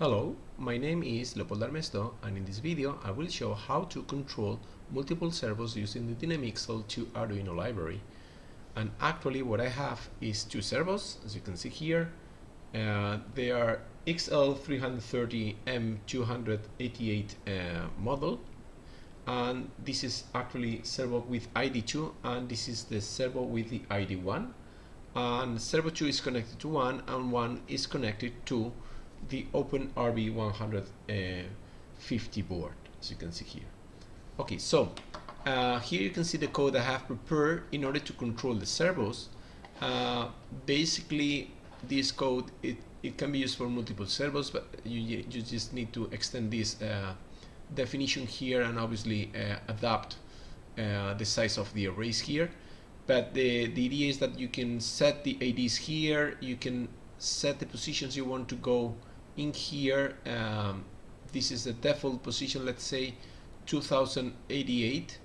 Hello, my name is Leopoldo Armesto and in this video I will show how to control multiple servos using the Dynamixel2 Arduino library. And actually what I have is two servos, as you can see here. Uh, they are XL330M288 uh, model and this is actually servo with ID2 and this is the servo with the ID1 and servo 2 is connected to 1 and 1 is connected to the Open RB 150 board as you can see here. Okay so uh, here you can see the code I have prepared in order to control the servos. Uh, basically this code it, it can be used for multiple servos but you, you just need to extend this uh, definition here and obviously uh, adapt uh, the size of the arrays here. But the, the idea is that you can set the IDs here you can set the positions you want to go in here um, this is the default position let's say 2088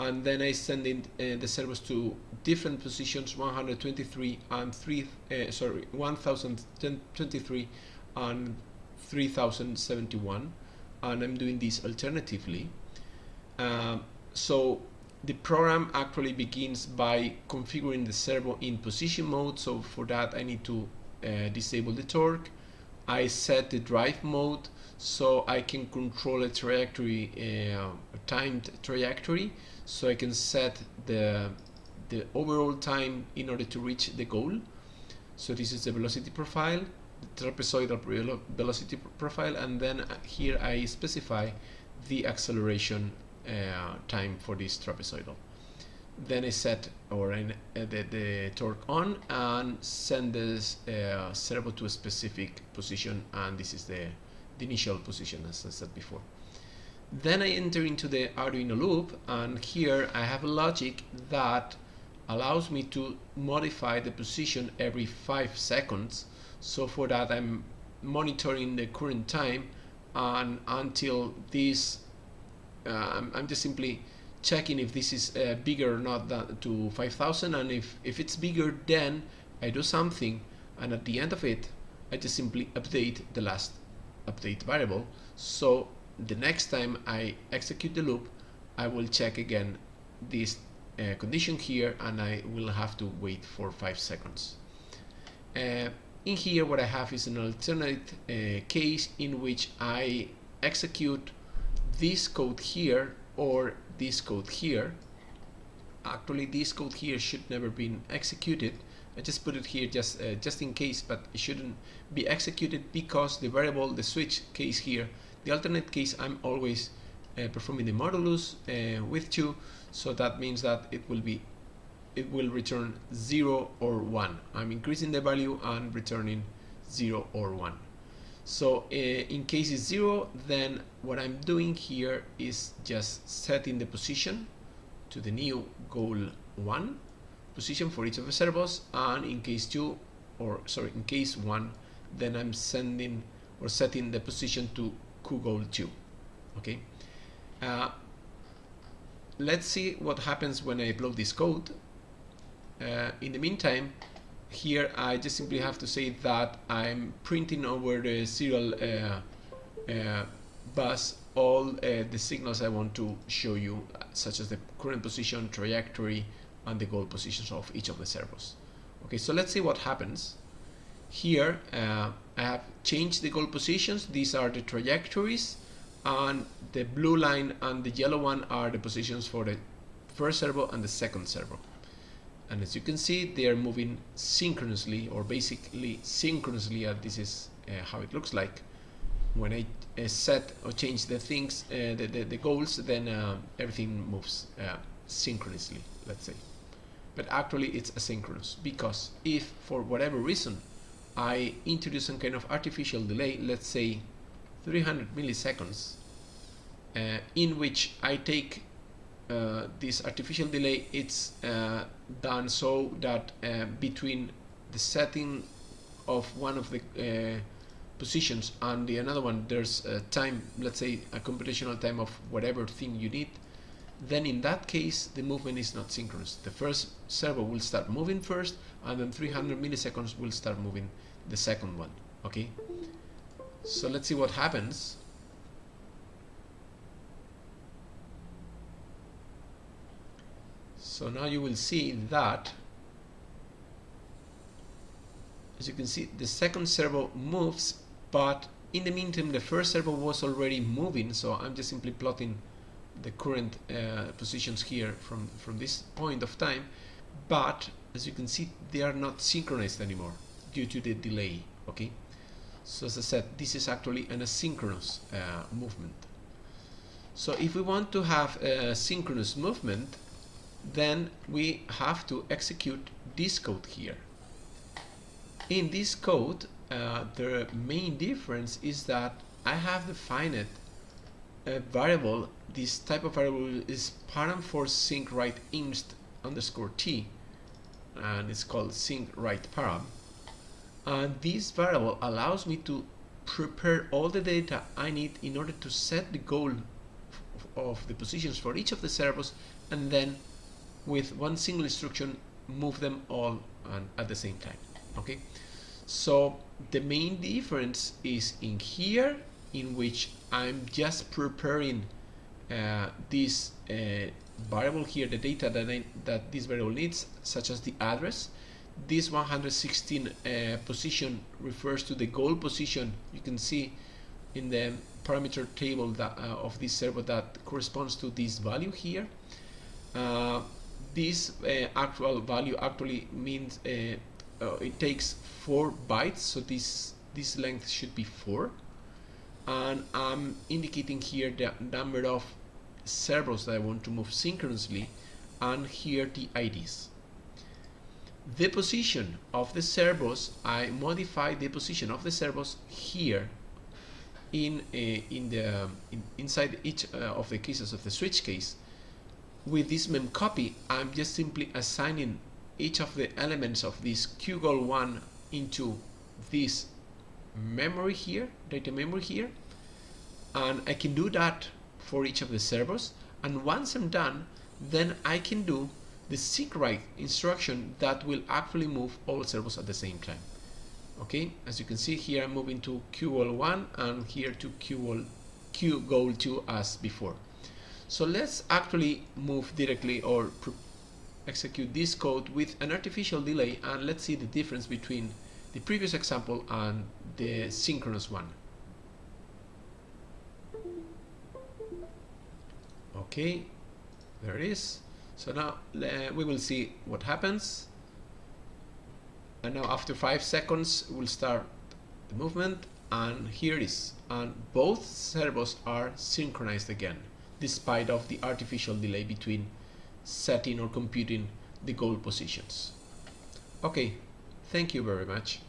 and then I send in uh, the servos to different positions 123 and 3 uh, sorry 1023 and 3071 and I'm doing this alternatively. Um, so the program actually begins by configuring the servo in position mode so for that I need to uh, disable the torque I set the drive mode so I can control a trajectory uh, a timed trajectory. So I can set the the overall time in order to reach the goal. So this is the velocity profile the trapezoidal velocity profile and then uh, here I specify the acceleration uh, time for this trapezoidal then I set or uh, the, the torque on and send this uh, servo to a specific position and this is the, the initial position as I said before. Then I enter into the Arduino loop and here I have a logic that allows me to modify the position every five seconds. So for that I'm monitoring the current time and until this I'm, I'm, just simply checking if this is uh, bigger or not than to 5000 and if, if it's bigger then I do something and at the end of it I just simply update the last update variable so the next time I execute the loop I will check again this uh, condition here and I will have to wait for 5 seconds. Uh, in here what I have is an alternate uh, case in which I execute this code here or this code here. Actually this code here should never been executed. I just put it here just uh, just in case but it shouldn't be executed because the variable the switch case here the alternate case I'm always uh, performing the modulus uh, with 2 so that means that it will be it will return 0 or 1 I'm increasing the value and returning 0 or 1 so uh, in case it's 0 then what I'm doing here is just setting the position to the new goal 1 position for each of the servos and in case 2 or sorry in case 1 then I'm sending or setting the position to goal 2 okay? Uh, let's see what happens when I upload this code. Uh, in the meantime here I just simply have to say that I'm printing over the serial uh, uh, bus all uh, the signals I want to show you such as the current position, trajectory and the goal positions of each of the servos. Okay, so let's see what happens. Here I have changed the goal positions. These are the trajectories and the blue line and the yellow one are the positions for the first servo and the second servo and as you can see they are moving synchronously or basically synchronously and this is uh, how it looks like. When I uh, set or change the things uh, the, the, the, goals then uh, everything moves uh, synchronously let's say. But actually it's asynchronous because if for whatever reason I introduce some kind of artificial delay let's say 300 milliseconds uh, in which I take uh, this artificial delay it's uh, done so that uh, between the setting of one of the uh, positions and the another one there's a time let's say a computational time of whatever thing you need then in that case the movement is not synchronous. The first servo will start moving first and then 300 milliseconds will start moving the second one okay? So let's see what happens so now you will see that as you can see the second servo moves but in the meantime the first servo was already moving. So I'm just simply plotting the current uh, positions here from from this point of time. But as you can see they are not synchronized anymore due to the delay okay? So as I said this is actually an asynchronous uh, movement. So if we want to have a synchronous movement then we have to execute this code here in this code, uh, the main difference is that I have defined a variable. This type of variable is param for sync write inst underscore t, and it's called sync write param. And this variable allows me to prepare all the data I need in order to set the goal of the positions for each of the servos and then with one single instruction move them all at the same time okay? So the main difference is in here in which I'm just preparing uh, this uh, variable here the data that, I, that this variable needs such as the address. This 116 uh, position refers to the goal position. You can see in the parameter table that, uh, of this server that corresponds to this value here. Uh, this uh, actual value actually means uh, it takes four bytes so this this length should be four. And I'm indicating here the number of servos that I want to move synchronously and here the IDs the position of the servos I modify the position of the servos here in uh, in the in, inside each uh, of the cases of the switch case with this memcopy I'm just simply assigning each of the elements of this QGOL1 into this memory here, data memory here, and I can do that for each of the servos. And once I'm done, then I can do the write instruction that will actually move all servos at the same time. Okay, as you can see here, I'm moving to QGOL1 and here to QGOL, QGOL2 as before. So let's actually move directly or execute this code with an artificial delay and let's see the difference between the previous example and the synchronous one. Okay, there it is. So now uh, we will see what happens. And now after five seconds, we'll start the movement and here it is. And both servos are synchronized again, despite of the artificial delay between setting or computing the goal positions. Okay, thank you very much.